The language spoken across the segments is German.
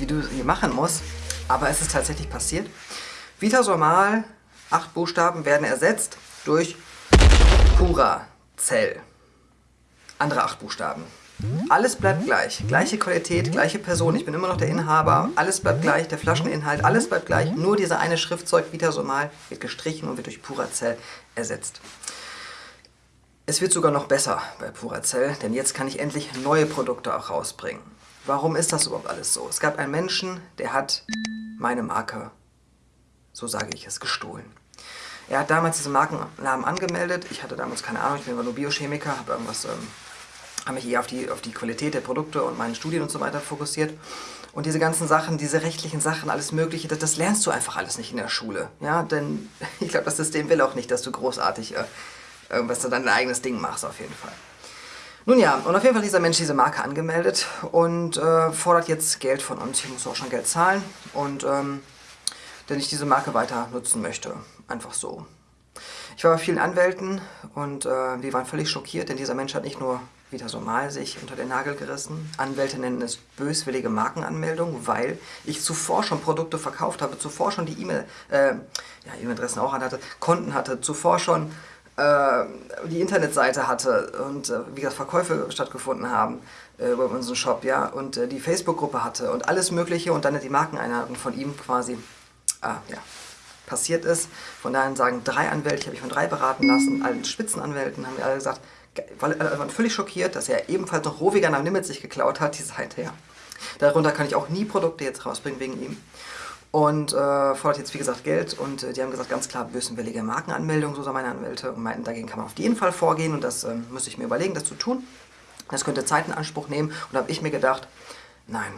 dieses Video hier machen muss, aber es ist tatsächlich passiert. Vitasomal, acht Buchstaben werden ersetzt durch Curacell. Andere acht Buchstaben. Alles bleibt gleich. Gleiche Qualität, gleiche Person. Ich bin immer noch der Inhaber. Alles bleibt gleich. Der Flascheninhalt, alles bleibt gleich. Nur dieser eine Schriftzeug Vitasomal wird gestrichen und wird durch Puracell ersetzt. Es wird sogar noch besser bei Puracell, denn jetzt kann ich endlich neue Produkte auch rausbringen. Warum ist das überhaupt alles so? Es gab einen Menschen, der hat meine Marke, so sage ich es, gestohlen. Er hat damals diesen Markennamen angemeldet. Ich hatte damals keine Ahnung, ich bin nur Biochemiker, habe irgendwas, ähm, habe mich eher auf die, auf die Qualität der Produkte und meine Studien und so weiter fokussiert. Und diese ganzen Sachen, diese rechtlichen Sachen, alles Mögliche, das, das lernst du einfach alles nicht in der Schule. Ja, denn ich glaube, das System will auch nicht, dass du großartig äh, dann dein eigenes Ding machst auf jeden Fall. Nun ja, und auf jeden Fall hat dieser Mensch diese Marke angemeldet und äh, fordert jetzt Geld von uns. Ich muss auch schon Geld zahlen und ähm, denn ich diese Marke weiter nutzen möchte. Einfach so. Ich war bei vielen Anwälten und äh, die waren völlig schockiert, denn dieser Mensch hat nicht nur wieder so mal sich unter den Nagel gerissen. Anwälte nennen es böswillige Markenanmeldung, weil ich zuvor schon Produkte verkauft habe, zuvor schon die E-Mail, äh, ja, E-Mail-Adressen auch hatte, Konten hatte, zuvor schon die Internetseite hatte und äh, wie gesagt Verkäufe stattgefunden haben äh, über unseren Shop, ja, und äh, die Facebook-Gruppe hatte und alles mögliche und dann die Markeneinheiten von ihm quasi, ah, ja, passiert ist. Von daher sagen drei Anwälte, ich habe mich von drei beraten lassen, allen Spitzenanwälten haben wir alle gesagt, alle waren völlig schockiert, dass er ebenfalls noch Rohvegan am Limit sich geklaut hat, die Seite, ja. Darunter kann ich auch nie Produkte jetzt rausbringen wegen ihm und äh, fordert jetzt wie gesagt Geld. Und äh, die haben gesagt, ganz klar bösenwillige Markenanmeldung, so sagen meine Anwälte und meinten, dagegen kann man auf jeden Fall vorgehen. Und das äh, müsste ich mir überlegen, das zu tun. Das könnte Zeit in Anspruch nehmen. Und habe ich mir gedacht, nein,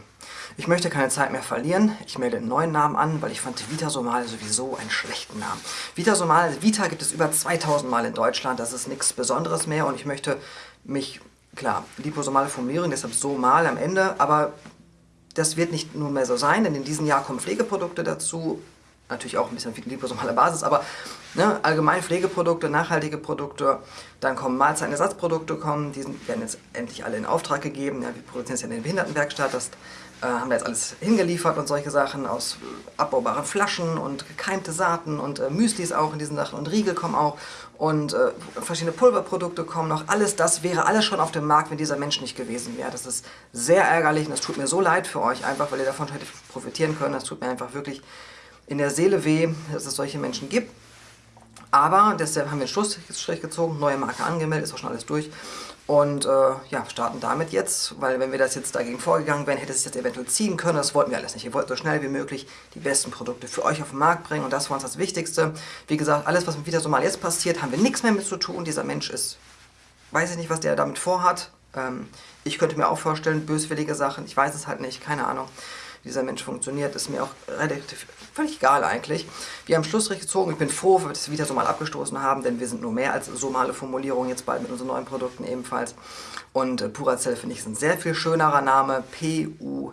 ich möchte keine Zeit mehr verlieren, ich melde einen neuen Namen an, weil ich fand Vitasomal sowieso einen schlechten Namen. Vitasomal, Vita gibt es über 2000 Mal in Deutschland, das ist nichts Besonderes mehr. Und ich möchte mich, klar, liposomale Formulierung, deshalb so mal am Ende, aber das wird nicht nur mehr so sein, denn in diesem Jahr kommen Pflegeprodukte dazu, natürlich auch ein bisschen liposomaler Basis, aber ne, allgemein Pflegeprodukte, nachhaltige Produkte, dann kommen Mahlzeitenersatzprodukte, kommen, die werden jetzt endlich alle in Auftrag gegeben, ja, wir produzieren es ja in der Behindertenwerkstatt, das äh, haben wir jetzt alles hingeliefert und solche Sachen aus abbaubaren Flaschen und gekeimte Saaten und äh, Müslis auch in diesen Sachen und Riegel kommen auch und äh, verschiedene Pulverprodukte kommen noch. Alles das wäre alles schon auf dem Markt, wenn dieser Mensch nicht gewesen wäre. Das ist sehr ärgerlich und das tut mir so leid für euch, einfach weil ihr davon hättet profitieren können. Das tut mir einfach wirklich in der Seele weh, dass es solche Menschen gibt. Aber deshalb haben wir einen Schlussstrich gezogen, neue Marke angemeldet, ist auch schon alles durch. Und äh, ja, starten damit jetzt, weil wenn wir das jetzt dagegen vorgegangen wären, hätte es sich jetzt eventuell ziehen können. Das wollten wir alles nicht. Wir wollten so schnell wie möglich die besten Produkte für euch auf den Markt bringen und das war uns das Wichtigste. Wie gesagt, alles, was mit Vita Somal jetzt passiert, haben wir nichts mehr mit zu tun. Dieser Mensch ist, weiß ich nicht, was der damit vorhat. Ähm, ich könnte mir auch vorstellen, böswillige Sachen, ich weiß es halt nicht, keine Ahnung dieser Mensch funktioniert, ist mir auch relativ völlig egal eigentlich. Wir haben Schlussstrich gezogen. Ich bin froh, dass wir das wieder so mal abgestoßen haben, denn wir sind nur mehr als somale Formulierung jetzt bald mit unseren neuen Produkten ebenfalls. Und äh, Puracell finde ich ist ein sehr viel schönerer Name. P-U-R-A-Z-E-L-L.de.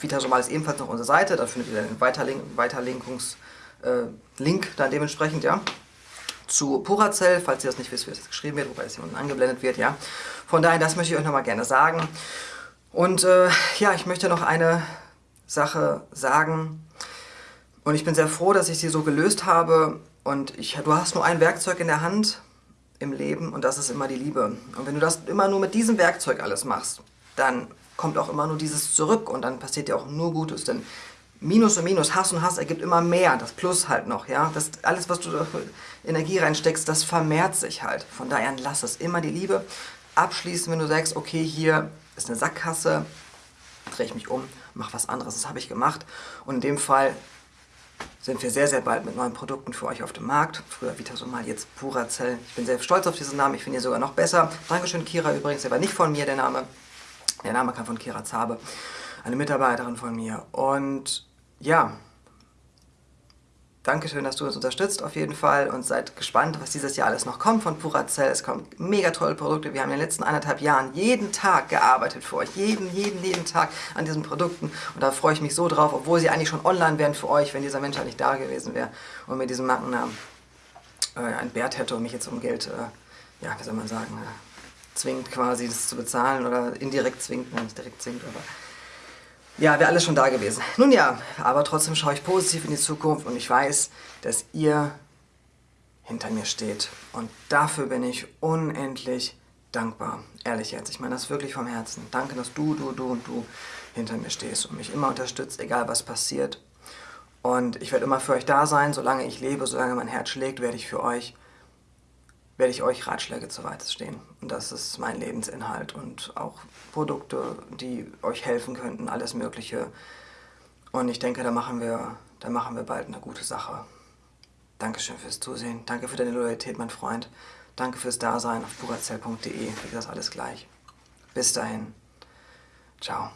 Vitasomal ist ebenfalls noch unsere Seite. Da findet ihr den Weiterlink Weiterlinkungs äh, Link dann dementsprechend, ja zu Puracell, falls ihr das nicht wisst, wie es geschrieben wird, wobei es hier unten angeblendet wird, ja. Von daher, das möchte ich euch nochmal gerne sagen. Und äh, ja, ich möchte noch eine Sache sagen. Und ich bin sehr froh, dass ich sie so gelöst habe. Und ich, du hast nur ein Werkzeug in der Hand im Leben und das ist immer die Liebe. Und wenn du das immer nur mit diesem Werkzeug alles machst, dann kommt auch immer nur dieses zurück und dann passiert dir auch nur Gutes. Denn Minus und Minus, Hass und Hass ergibt immer mehr, das Plus halt noch, ja. Das, alles, was du da Energie reinsteckst, das vermehrt sich halt. Von daher lass es immer die Liebe. Abschließen, wenn du sagst, okay, hier ist eine Sackgasse, drehe ich mich um, mach was anderes. Das habe ich gemacht. Und in dem Fall sind wir sehr, sehr bald mit neuen Produkten für euch auf dem Markt. Früher Vitasomal, jetzt Puracell. Ich bin sehr stolz auf diesen Namen, ich finde ihn sogar noch besser. Dankeschön Kira übrigens, der war nicht von mir, der Name. Der Name kam von Kira Zabe eine Mitarbeiterin von mir. Und ja, Dankeschön, dass du uns unterstützt auf jeden Fall und seid gespannt, was dieses Jahr alles noch kommt von Puracell. Es kommen mega tolle Produkte. Wir haben in den letzten anderthalb Jahren jeden Tag gearbeitet für euch. Jeden, jeden, jeden Tag an diesen Produkten. Und da freue ich mich so drauf, obwohl sie eigentlich schon online wären für euch, wenn dieser Mensch halt nicht da gewesen wäre und mit diesem Markennamen äh, ein Bert hätte und mich jetzt um Geld, äh, ja, wie soll man sagen, äh, zwingt, quasi das zu bezahlen oder indirekt zwingt, nein, nicht direkt zwingt, aber ja, wäre alles schon da gewesen. Nun ja, aber trotzdem schaue ich positiv in die Zukunft und ich weiß, dass ihr hinter mir steht. Und dafür bin ich unendlich dankbar. Ehrlich jetzt. Ich meine das wirklich vom Herzen. Danke, dass du, du, du und du hinter mir stehst und mich immer unterstützt, egal was passiert. Und ich werde immer für euch da sein, solange ich lebe, solange mein Herz schlägt, werde ich für euch, werde ich euch Ratschläge zur Seite stehen. Und das ist mein Lebensinhalt und auch Produkte, die euch helfen könnten, alles Mögliche. Und ich denke, da machen wir, da machen wir bald eine gute Sache. Dankeschön fürs Zusehen. Danke für deine Loyalität, mein Freund. Danke fürs Dasein auf puracell.de. Wie gesagt, alles gleich. Bis dahin. Ciao.